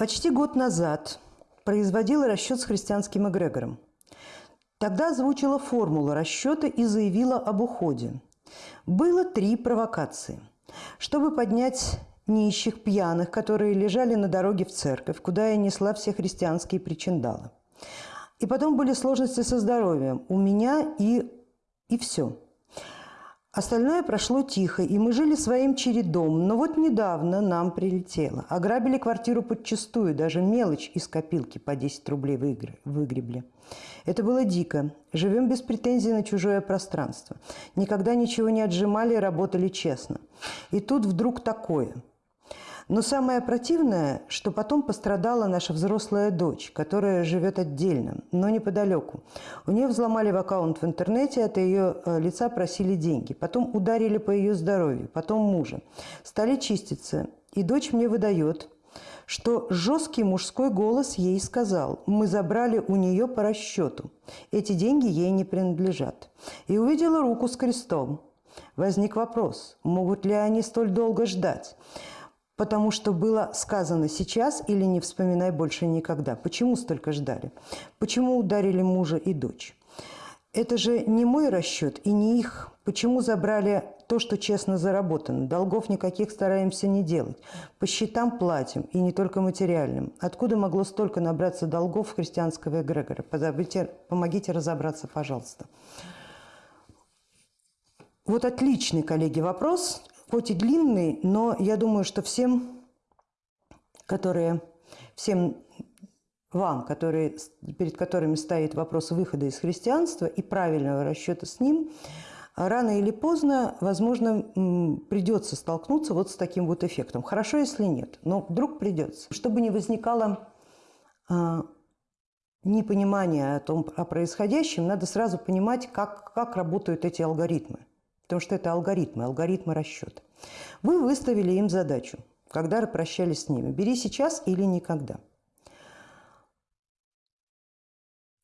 Почти год назад производила расчет с христианским эгрегором. Тогда озвучила формулу расчета и заявила об уходе. Было три провокации. Чтобы поднять нищих, пьяных, которые лежали на дороге в церковь, куда я несла все христианские причиндалы. И потом были сложности со здоровьем у меня и, и все – Остальное прошло тихо, и мы жили своим чередом. Но вот недавно нам прилетело. Ограбили квартиру подчистую, даже мелочь из копилки по 10 рублей выгребли. Это было дико. Живем без претензий на чужое пространство. Никогда ничего не отжимали и работали честно. И тут вдруг такое – но самое противное, что потом пострадала наша взрослая дочь, которая живет отдельно, но неподалеку. У нее взломали в аккаунт в интернете, от ее э, лица просили деньги. Потом ударили по ее здоровью, потом мужа. Стали чиститься. И дочь мне выдает, что жесткий мужской голос ей сказал, мы забрали у нее по расчету. Эти деньги ей не принадлежат. И увидела руку с крестом. Возник вопрос, могут ли они столь долго ждать? Потому что было сказано сейчас или не вспоминай больше никогда. Почему столько ждали? Почему ударили мужа и дочь? Это же не мой расчет и не их. Почему забрали то, что честно заработано? Долгов никаких стараемся не делать. По счетам платим, и не только материальным. Откуда могло столько набраться долгов христианского эгрегора? Помогите, помогите разобраться, пожалуйста. Вот отличный, коллеги, вопрос хоть и длинный, но я думаю, что всем, которые, всем вам, которые, перед которыми стоит вопрос выхода из христианства и правильного расчета с ним, рано или поздно, возможно, придется столкнуться вот с таким вот эффектом. Хорошо, если нет, но вдруг придется. Чтобы не возникало а, непонимания о том, о происходящем, надо сразу понимать, как, как работают эти алгоритмы потому что это алгоритмы, алгоритмы расчета. Вы выставили им задачу, когда прощались с ними. Бери сейчас или никогда.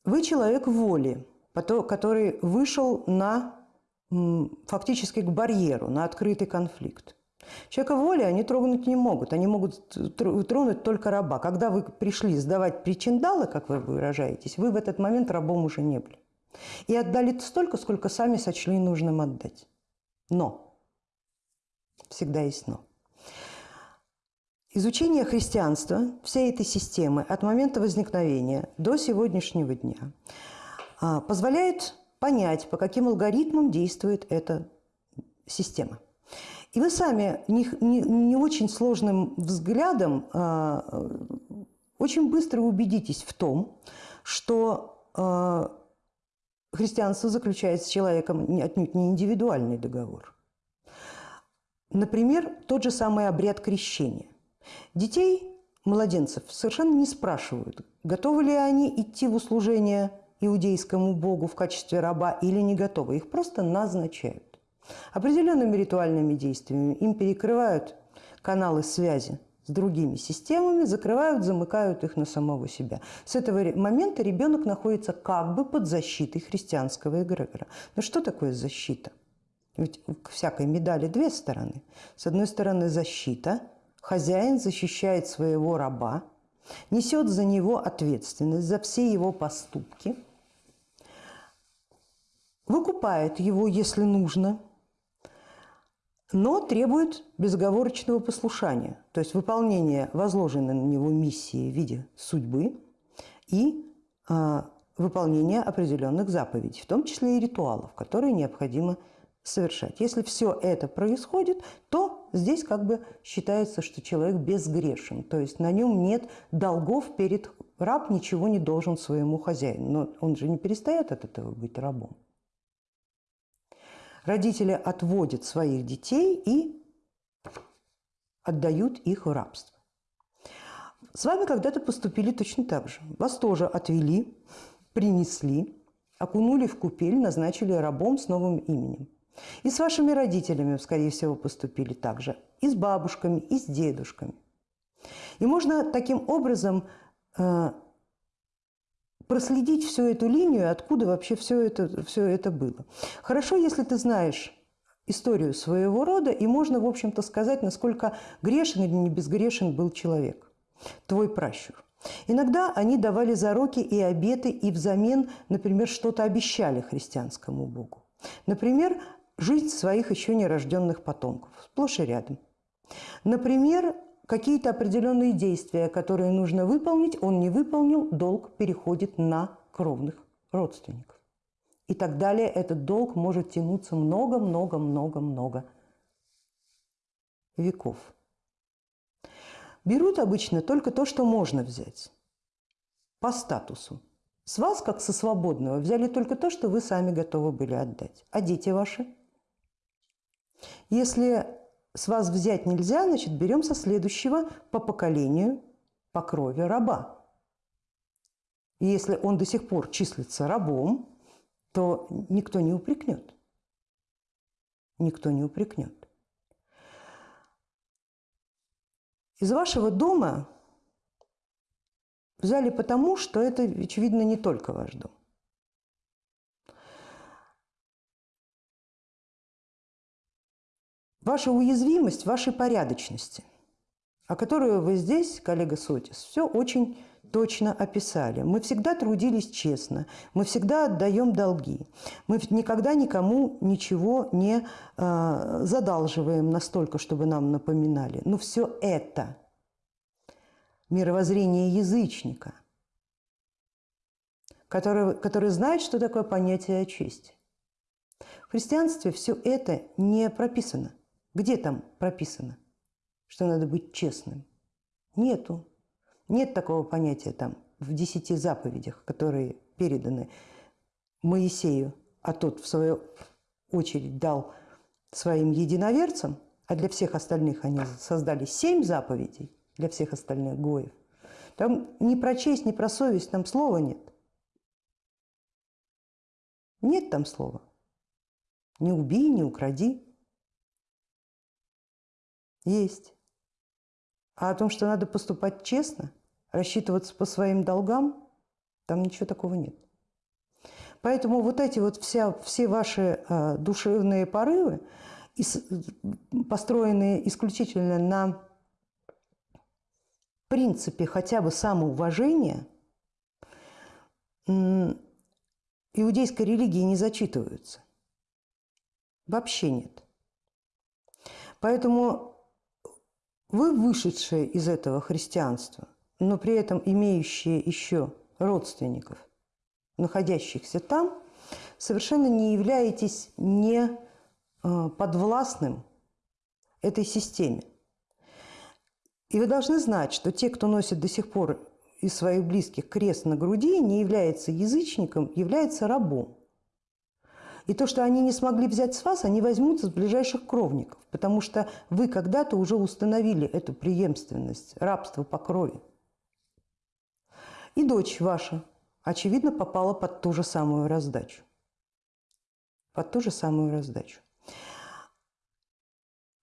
Вы человек воли, который вышел на, фактически к барьеру, на открытый конфликт. Человека воли они трогнуть не могут, они могут тронуть только раба. Когда вы пришли сдавать причиндалы, как вы выражаетесь, вы в этот момент рабом уже не были. И отдали столько, сколько сами сочли нужным отдать. Но. Всегда есть но. Изучение христианства, всей этой системы от момента возникновения до сегодняшнего дня а, позволяет понять, по каким алгоритмам действует эта система. И вы сами не, не, не очень сложным взглядом а, очень быстро убедитесь в том, что а, христианство заключает с человеком отнюдь не индивидуальный договор. Например, тот же самый обряд крещения. Детей, младенцев, совершенно не спрашивают, готовы ли они идти в услужение иудейскому богу в качестве раба или не готовы. Их просто назначают. Определенными ритуальными действиями им перекрывают каналы связи с другими системами, закрывают, замыкают их на самого себя. С этого момента ребенок находится как бы под защитой христианского эгрегора. Но что такое защита? Ведь у всякой медали две стороны. С одной стороны защита, хозяин защищает своего раба, несет за него ответственность, за все его поступки, выкупает его, если нужно, но требует безоговорочного послушания, то есть выполнения возложенной на него миссии в виде судьбы и э, выполнения определенных заповедей, в том числе и ритуалов, которые необходимо совершать. Если все это происходит, то здесь как бы считается, что человек безгрешен, то есть на нем нет долгов перед раб ничего не должен своему хозяину, но он же не перестает от этого быть рабом родители отводят своих детей и отдают их в рабство. С вами когда-то поступили точно так же. Вас тоже отвели, принесли, окунули в купель, назначили рабом с новым именем. И с вашими родителями, скорее всего, поступили так же. И с бабушками, и с дедушками. И можно таким образом э, проследить всю эту линию, откуда вообще все это, все это было. Хорошо, если ты знаешь историю своего рода, и можно, в общем-то, сказать, насколько грешен или не безгрешен был человек. твой пращур. Иногда они давали зароки и обеты, и взамен, например, что-то обещали христианскому Богу. Например, жизнь своих еще нерожденных потомков, сплошь и рядом. Например, какие-то определенные действия, которые нужно выполнить, он не выполнил, долг переходит на кровных родственников. И так далее. Этот долг может тянуться много-много-много-много веков. Берут обычно только то, что можно взять по статусу. С вас, как со свободного, взяли только то, что вы сами готовы были отдать. А дети ваши? Если с вас взять нельзя, значит, берем со следующего по поколению, по крови раба. И если он до сих пор числится рабом, то никто не упрекнет. Никто не упрекнет. Из вашего дома взяли потому, что это, очевидно, не только ваш дом. Ваша уязвимость вашей порядочности, о которой вы здесь, коллега Сотис, все очень точно описали. Мы всегда трудились честно, мы всегда отдаем долги, мы никогда никому ничего не э, задалживаем настолько, чтобы нам напоминали. Но все это мировоззрение язычника, который, который знает, что такое понятие чести. В христианстве все это не прописано. Где там прописано, что надо быть честным? Нету. Нет такого понятия там в десяти заповедях, которые переданы Моисею, а тот, в свою очередь, дал своим единоверцам, а для всех остальных они создали семь заповедей, для всех остальных гоев. Там ни про честь, ни про совесть там слова нет. Нет там слова. Не убей, не укради. Есть. А о том, что надо поступать честно, рассчитываться по своим долгам, там ничего такого нет. Поэтому вот эти вот вся, все ваши э, душевные порывы, построенные исключительно на принципе хотя бы самоуважения, иудейской религии не зачитываются. Вообще нет. Поэтому вы, вышедшие из этого христианства, но при этом имеющие еще родственников, находящихся там, совершенно не являетесь не э, подвластным этой системе. И вы должны знать, что те, кто носит до сих пор из своих близких крест на груди, не является язычником, является рабом. И то, что они не смогли взять с вас, они возьмут с ближайших кровников, потому что вы когда-то уже установили эту преемственность, рабство по крови. И дочь ваша, очевидно, попала под ту же самую раздачу. Под ту же самую раздачу.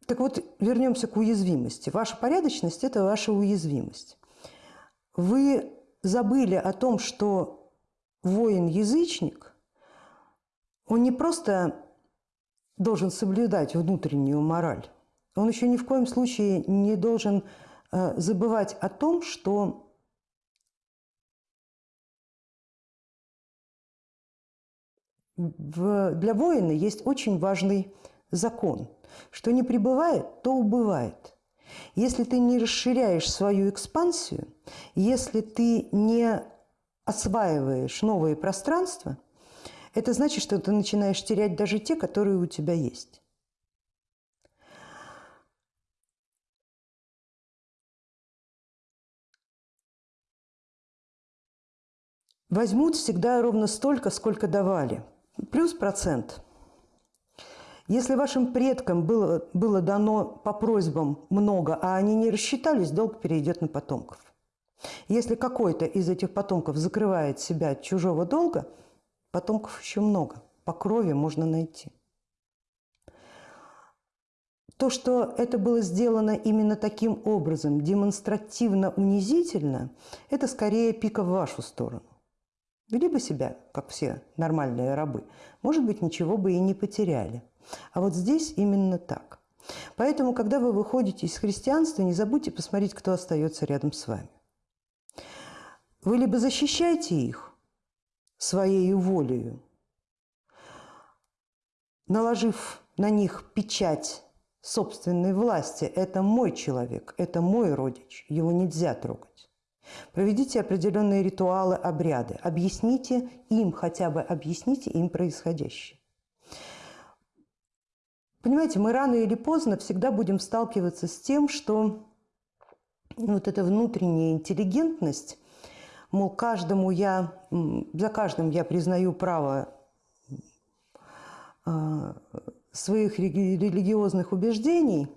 Так вот, вернемся к уязвимости. Ваша порядочность – это ваша уязвимость. Вы забыли о том, что воин-язычник – он не просто должен соблюдать внутреннюю мораль, он еще ни в коем случае не должен э, забывать о том, что для воина есть очень важный закон, что не прибывает, то убывает. Если ты не расширяешь свою экспансию, если ты не осваиваешь новые пространства – это значит, что ты начинаешь терять даже те, которые у тебя есть. Возьмут всегда ровно столько, сколько давали. Плюс процент. Если вашим предкам было, было дано по просьбам много, а они не рассчитались, долг перейдет на потомков. Если какой-то из этих потомков закрывает себя от чужого долга – Потомков еще много, по крови можно найти. То, что это было сделано именно таким образом, демонстративно унизительно, это скорее пика в вашу сторону. Вели бы себя, как все нормальные рабы, может быть, ничего бы и не потеряли. А вот здесь именно так. Поэтому, когда вы выходите из христианства, не забудьте посмотреть, кто остается рядом с вами. Вы либо защищаете их своей волею, наложив на них печать собственной власти. Это мой человек, это мой родич, его нельзя трогать. Проведите определенные ритуалы, обряды, объясните им, хотя бы объясните им происходящее. Понимаете, мы рано или поздно всегда будем сталкиваться с тем, что вот эта внутренняя интеллигентность, мол, каждому я, за каждым я признаю право а, своих религиозных убеждений,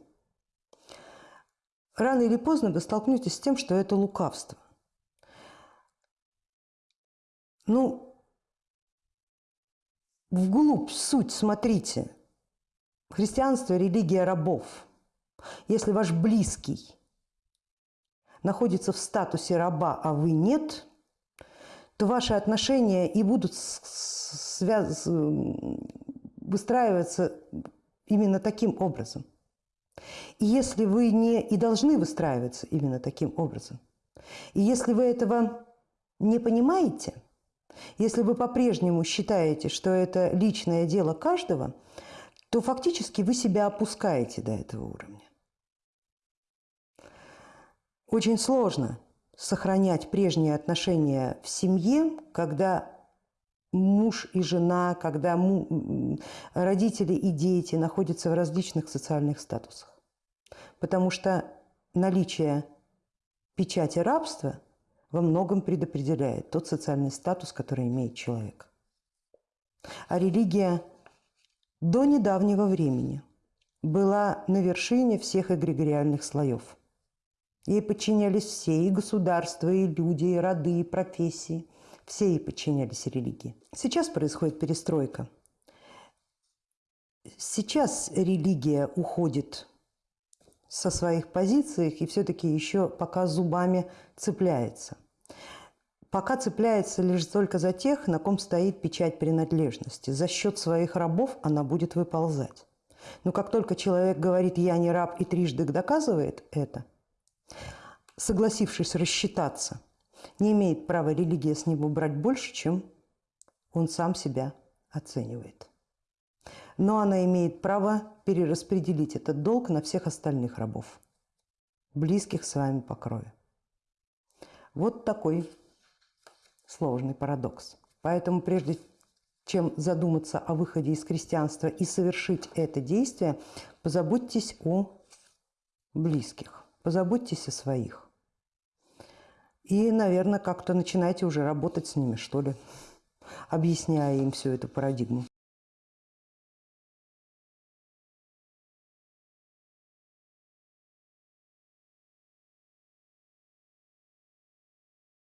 рано или поздно вы столкнетесь с тем, что это лукавство. Ну, вглубь суть смотрите. Христианство – религия рабов. Если ваш близкий находится в статусе раба, а вы нет, то ваши отношения и будут связ выстраиваться именно таким образом. И если вы не и должны выстраиваться именно таким образом, и если вы этого не понимаете, если вы по-прежнему считаете, что это личное дело каждого, то фактически вы себя опускаете до этого уровня. Очень сложно сохранять прежние отношения в семье, когда муж и жена, когда родители и дети находятся в различных социальных статусах. Потому что наличие печати рабства во многом предопределяет тот социальный статус, который имеет человек. А религия до недавнего времени была на вершине всех эгрегориальных слоев. Ей подчинялись все, и государства, и люди, и роды, и профессии – все ей подчинялись религии. Сейчас происходит перестройка. Сейчас религия уходит со своих позиций и все-таки еще пока зубами цепляется. Пока цепляется лишь только за тех, на ком стоит печать принадлежности. За счет своих рабов она будет выползать. Но как только человек говорит «я не раб» и трижды доказывает это, согласившись рассчитаться, не имеет права религия с него брать больше, чем он сам себя оценивает. Но она имеет право перераспределить этот долг на всех остальных рабов, близких с вами по крови. Вот такой сложный парадокс. Поэтому прежде чем задуматься о выходе из крестьянства и совершить это действие, позаботьтесь о близких, позаботьтесь о своих. И, наверное, как-то начинайте уже работать с ними, что ли, объясняя им всю эту парадигму.